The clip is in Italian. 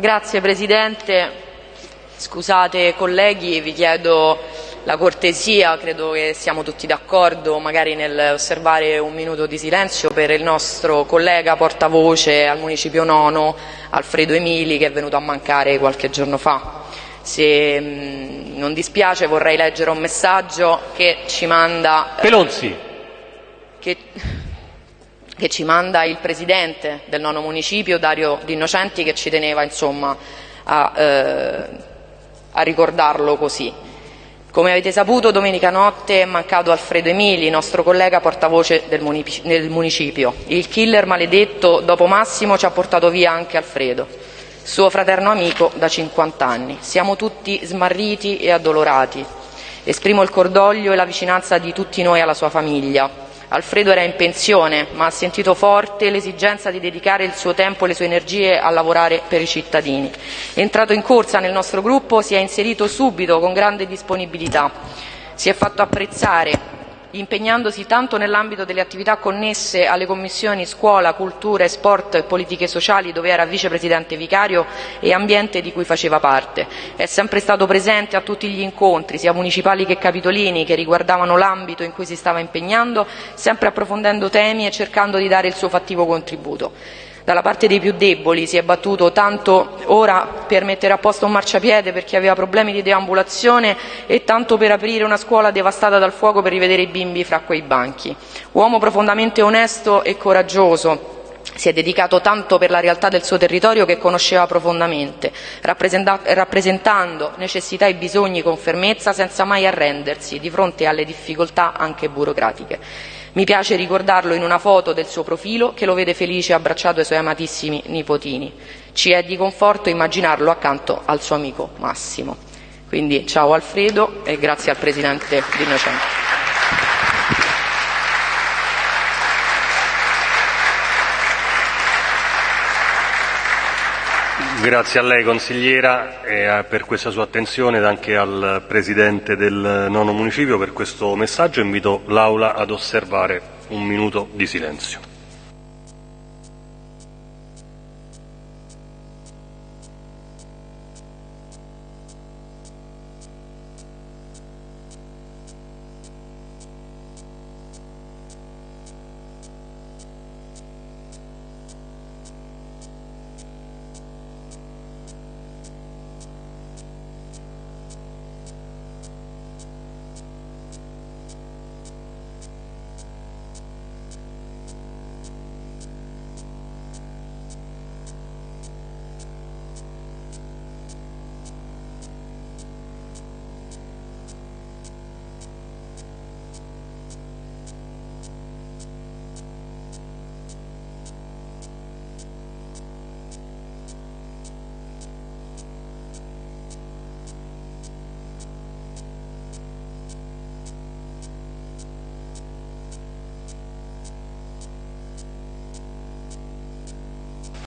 Grazie Presidente. Scusate colleghi, vi chiedo la cortesia, credo che siamo tutti d'accordo magari nel osservare un minuto di silenzio per il nostro collega portavoce al Municipio Nono, Alfredo Emili, che è venuto a mancare qualche giorno fa. Se mh, non dispiace vorrei leggere un messaggio che ci manda... Pelonzi. Che che ci manda il presidente del nono municipio, Dario D'Innocenti, che ci teneva insomma, a, eh, a ricordarlo così. Come avete saputo, domenica notte è mancato Alfredo Emili, nostro collega portavoce del municipio. Il killer maledetto, dopo Massimo, ci ha portato via anche Alfredo, suo fraterno amico da 50 anni. Siamo tutti smarriti e addolorati. Esprimo il cordoglio e la vicinanza di tutti noi alla sua famiglia, Alfredo era in pensione, ma ha sentito forte l'esigenza di dedicare il suo tempo e le sue energie a lavorare per i cittadini. Entrato in corsa nel nostro gruppo, si è inserito subito con grande disponibilità. Si è fatto apprezzare impegnandosi tanto nell'ambito delle attività connesse alle commissioni scuola, cultura sport e politiche sociali, dove era vicepresidente vicario, e ambiente di cui faceva parte. È sempre stato presente a tutti gli incontri, sia municipali che capitolini, che riguardavano l'ambito in cui si stava impegnando, sempre approfondendo temi e cercando di dare il suo fattivo contributo dalla parte dei più deboli, si è battuto tanto ora per mettere a posto un marciapiede per chi aveva problemi di deambulazione e tanto per aprire una scuola devastata dal fuoco per rivedere i bimbi fra quei banchi. Uomo profondamente onesto e coraggioso, si è dedicato tanto per la realtà del suo territorio che conosceva profondamente, rappresentando necessità e bisogni con fermezza senza mai arrendersi di fronte alle difficoltà anche burocratiche. Mi piace ricordarlo in una foto del suo profilo che lo vede felice abbracciato ai suoi amatissimi nipotini. Ci è di conforto immaginarlo accanto al suo amico Massimo. Quindi ciao Alfredo e grazie al Presidente Di Innocenti. Grazie a lei consigliera e per questa sua attenzione ed anche al Presidente del nono municipio per questo messaggio. Invito l'Aula ad osservare un minuto di silenzio.